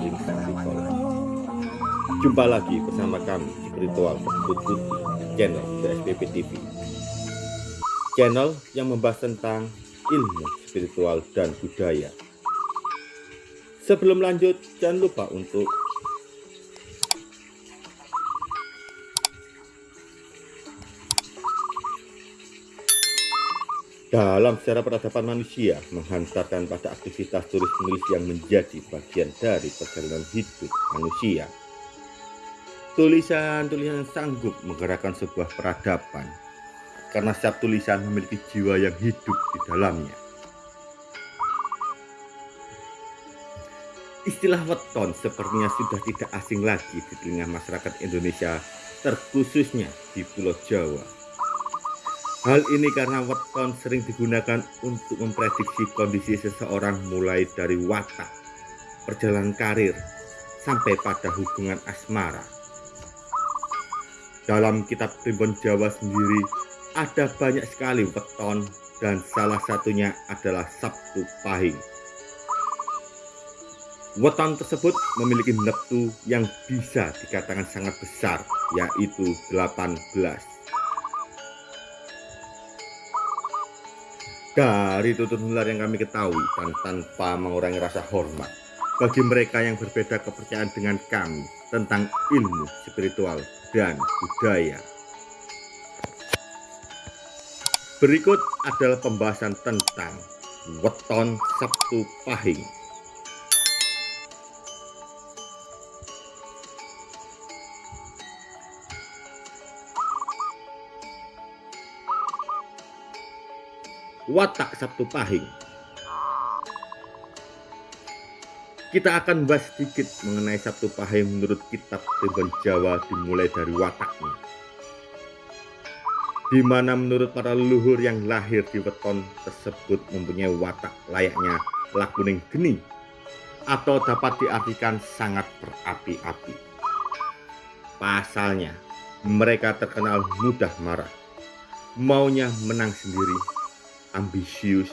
Ing Sarikol Jumpa lagi bersama kami Spiritual di channel BSPP TV Channel yang membahas tentang ilmu spiritual dan budaya. Sebelum lanjut, jangan lupa untuk dalam sejarah peradaban manusia menghantarkan pada aktivitas tulis-menulis yang menjadi bagian dari perjalanan hidup manusia. Tulisan-tulisan sanggup menggerakkan sebuah peradaban karena setiap tulisan memiliki jiwa yang hidup di dalamnya. Istilah weton sepertinya sudah tidak asing lagi di telinga masyarakat Indonesia, terkhususnya di Pulau Jawa. Hal ini karena weton sering digunakan untuk memprediksi kondisi seseorang mulai dari watak, perjalanan karir, sampai pada hubungan asmara. Dalam kitab Primbon Jawa sendiri ada banyak sekali weton dan salah satunya adalah Sabtu Pahing. Weton tersebut memiliki neptu yang bisa dikatakan sangat besar, yaitu 18. Dari tutur nular yang kami ketahui dan tanpa mengurangi rasa hormat bagi mereka yang berbeda kepercayaan dengan kami tentang ilmu spiritual dan budaya. Berikut adalah pembahasan tentang weton Sabtu Pahing. Watak Sabtu Pahing. Kita akan bahas sedikit mengenai Sabtu Pahing menurut kitab Tribun Jawa dimulai dari wataknya. Di mana menurut para leluhur yang lahir di weton tersebut mempunyai watak layaknya lakuning geni atau dapat diartikan sangat berapi-api. Pasalnya, mereka terkenal mudah marah, maunya menang sendiri ambisius,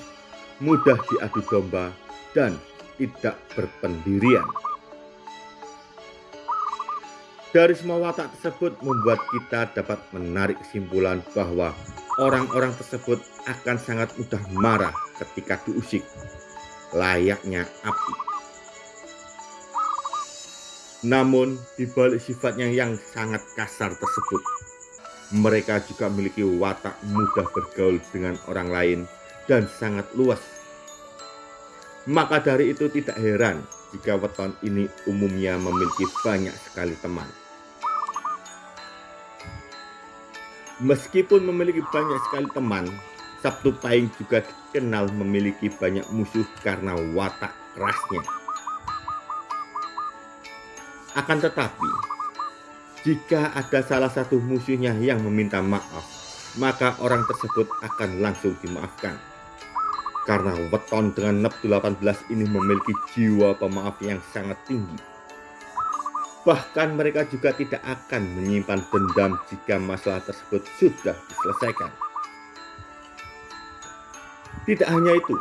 mudah diadu domba, dan tidak berpendirian. Dari semua watak tersebut membuat kita dapat menarik kesimpulan bahwa orang-orang tersebut akan sangat mudah marah ketika diusik, layaknya api. Namun, di balik sifatnya yang sangat kasar tersebut, mereka juga memiliki watak mudah bergaul dengan orang lain dan sangat luas. Maka dari itu tidak heran jika weton ini umumnya memiliki banyak sekali teman. Meskipun memiliki banyak sekali teman, Sabtu Pahing juga dikenal memiliki banyak musuh karena watak kerasnya. Akan tetapi, jika ada salah satu musuhnya yang meminta maaf, maka orang tersebut akan langsung dimaafkan. Karena weton dengan neptu 18 ini memiliki jiwa pemaaf yang sangat tinggi. Bahkan mereka juga tidak akan menyimpan dendam jika masalah tersebut sudah diselesaikan. Tidak hanya itu,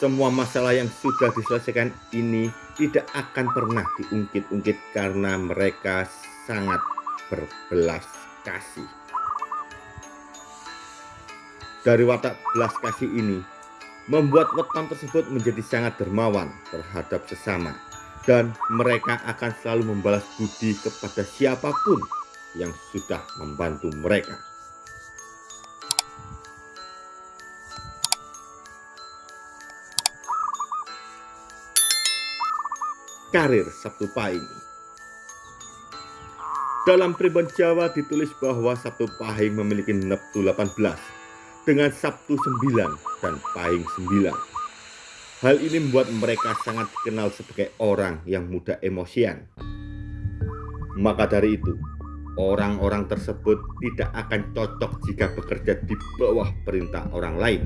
semua masalah yang sudah diselesaikan ini tidak akan pernah diungkit-ungkit karena mereka sangat berbelas kasih. Dari watak belas kasih ini, membuat weton tersebut menjadi sangat dermawan terhadap sesama dan mereka akan selalu membalas budi kepada siapa pun yang sudah membantu mereka. Karir Sabtu Pahing dalam Primbon Jawa ditulis bahwa Sabtu Pahing memiliki Neptu 18 dengan Sabtu 9 dan Pahing 9. Hal ini membuat mereka sangat dikenal sebagai orang yang mudah emosian. Maka dari itu, orang-orang tersebut tidak akan cocok jika bekerja di bawah perintah orang lain.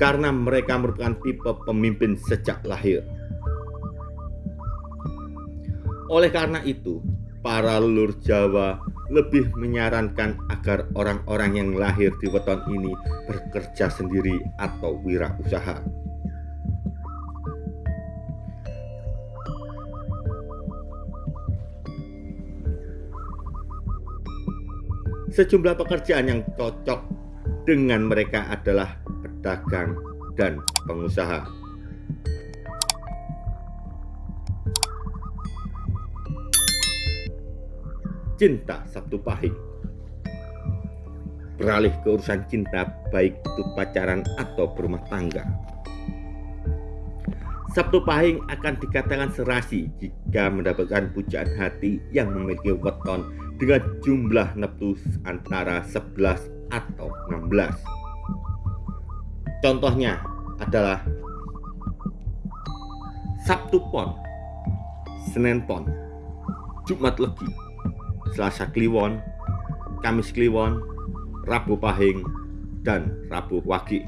Karena mereka merupakan tipe pemimpin sejak lahir. Oleh karena itu, para leluhur Jawa lebih menyarankan agar orang-orang yang lahir di weton ini bekerja sendiri atau wirausaha. Sejumlah pekerjaan yang cocok dengan mereka adalah pedagang dan pengusaha. Cinta Sabtu Pahing Beralih ke urusan cinta baik itu pacaran atau berumah tangga. Sabtu Pahing akan dikatakan serasi jika mendapatkan pujaan hati yang memiliki weton dengan jumlah neptus antara 11 atau 16. Contohnya adalah Sabtu Pon, Senin Pon, Jumat Legi, Selasa Kliwon, Kamis Kliwon, Rabu Pahing, dan Rabu Wagi.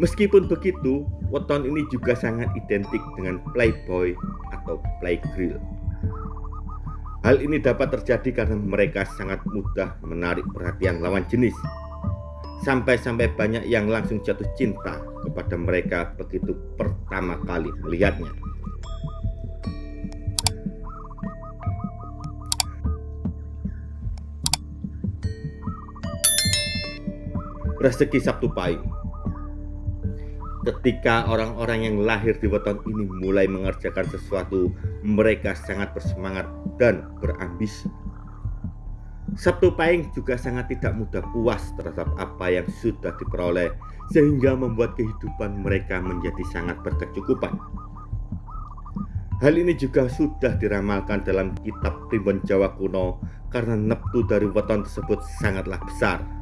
Meskipun begitu, weton ini juga sangat identik dengan playboy atau playgrill. Hal ini dapat terjadi karena mereka sangat mudah menarik perhatian lawan jenis. Sampai-sampai banyak yang langsung jatuh cinta kepada mereka begitu pertama kali melihatnya. Rezeki Sabtu Pahing Ketika orang-orang yang lahir di weton ini mulai mengerjakan sesuatu, mereka sangat bersemangat dan berambisi. Sabtu Pahing juga sangat tidak mudah puas terhadap apa yang sudah diperoleh, sehingga membuat kehidupan mereka menjadi sangat berkecukupan. Hal ini juga sudah diramalkan dalam kitab Primbon Jawa kuno karena neptu dari weton tersebut sangatlah besar.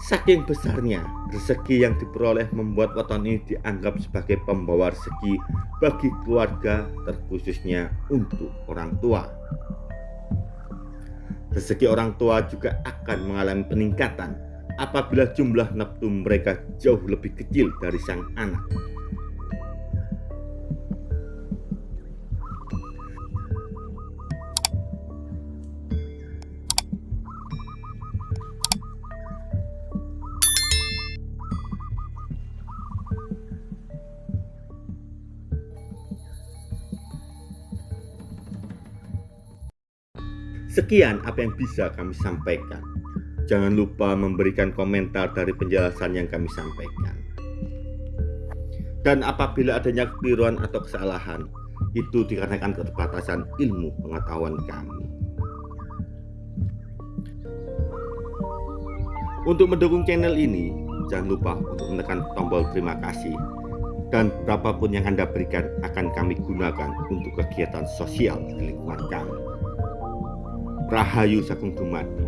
Saking besarnya rezeki yang diperoleh membuat weton ini dianggap sebagai pembawa rezeki bagi keluarga terkhususnya untuk orang tua. Rezeki orang tua juga akan mengalami peningkatan apabila jumlah nafsu mereka jauh lebih kecil dari sang anak. Sekian apa yang bisa kami sampaikan. Jangan lupa memberikan komentar dari penjelasan yang kami sampaikan. Dan apabila adanya kekeliruan atau kesalahan, itu dikarenakan keterbatasan ilmu pengetahuan kami. Untuk mendukung channel ini, jangan lupa untuk menekan tombol terima kasih dan berapapun yang Anda berikan akan kami gunakan untuk kegiatan sosial di lingkungan kami. Rahayu Sagung Dumadi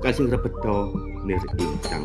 Kasing rebedo nir ing sang